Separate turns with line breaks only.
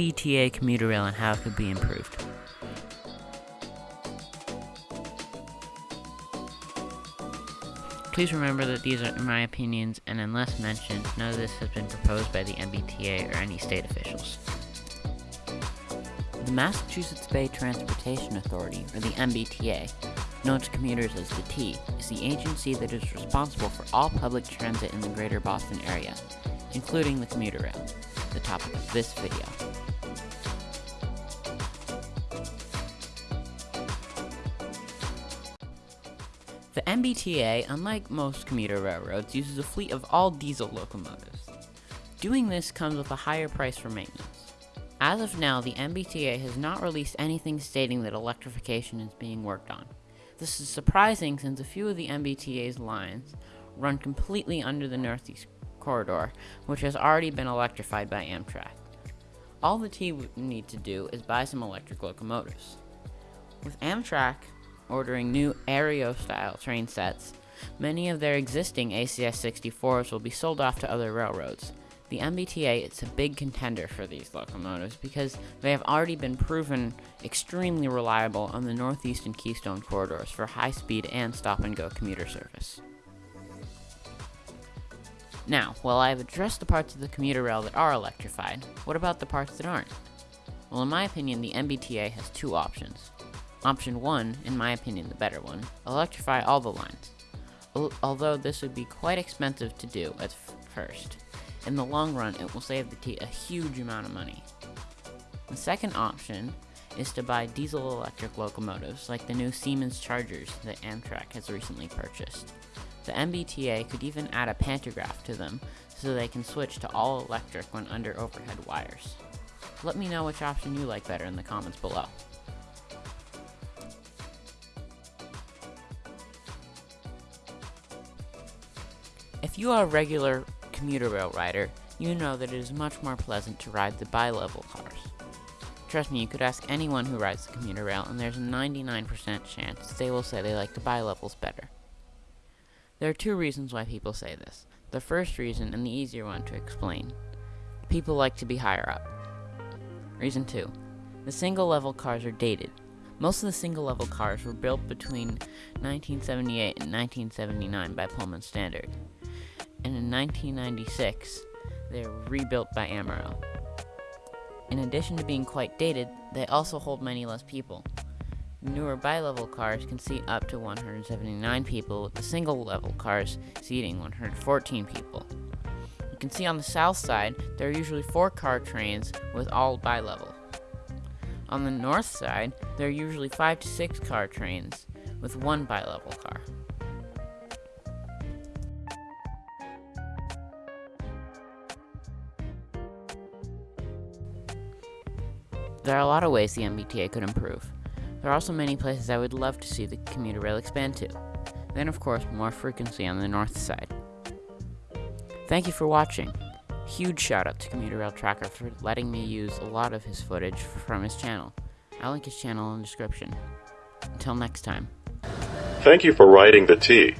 MBTA commuter rail and how it could be improved. Please remember that these are my opinions, and unless mentioned, none of this has been proposed by the MBTA or any state officials. The Massachusetts Bay Transportation Authority, or the MBTA, known to commuters as the T, is the agency that is responsible for all public transit in the greater Boston area, including the commuter rail, the topic of this video. The MBTA, unlike most commuter railroads, uses a fleet of all diesel locomotives. Doing this comes with a higher price for maintenance. As of now, the MBTA has not released anything stating that electrification is being worked on. This is surprising since a few of the MBTA's lines run completely under the Northeast Corridor, which has already been electrified by Amtrak. All the T would need to do is buy some electric locomotives. With Amtrak ordering new Airo style train sets, many of their existing ACS 64s will be sold off to other railroads. The MBTA is a big contender for these locomotives because they have already been proven extremely reliable on the Northeast and Keystone corridors for high speed and stop and go commuter service. Now, while I have addressed the parts of the commuter rail that are electrified, what about the parts that aren't? Well, in my opinion, the MBTA has two options. Option 1, in my opinion the better one, electrify all the lines. Although this would be quite expensive to do at first. In the long run, it will save the T a huge amount of money. The second option is to buy diesel electric locomotives like the new Siemens Chargers that Amtrak has recently purchased. The MBTA could even add a pantograph to them so they can switch to all electric when under overhead wires. Let me know which option you like better in the comments below. If you are a regular commuter rail rider, you know that it is much more pleasant to ride the bi-level cars. Trust me, you could ask anyone who rides the commuter rail and there's a 99% chance they will say they like the bi-levels better. There are two reasons why people say this. The first reason, and the easier one to explain, people like to be higher up. Reason 2. The single level cars are dated. Most of the single level cars were built between 1978 and 1979 by Pullman Standard and in 1996, they were rebuilt by Amaro. In addition to being quite dated, they also hold many less people. Newer bi-level cars can seat up to 179 people, with the single-level cars seating 114 people. You can see on the south side, there are usually four car trains with all bi-level. On the north side, there are usually five to six car trains with one bi-level car. There are a lot of ways the MBTA could improve. There are also many places I would love to see the commuter rail expand to. Then of course, more frequency on the north side. Thank you for watching. Huge shout out to Commuter Rail Tracker for letting me use a lot of his footage from his channel. I'll link his channel in the description. Until next time.
Thank you for riding the T.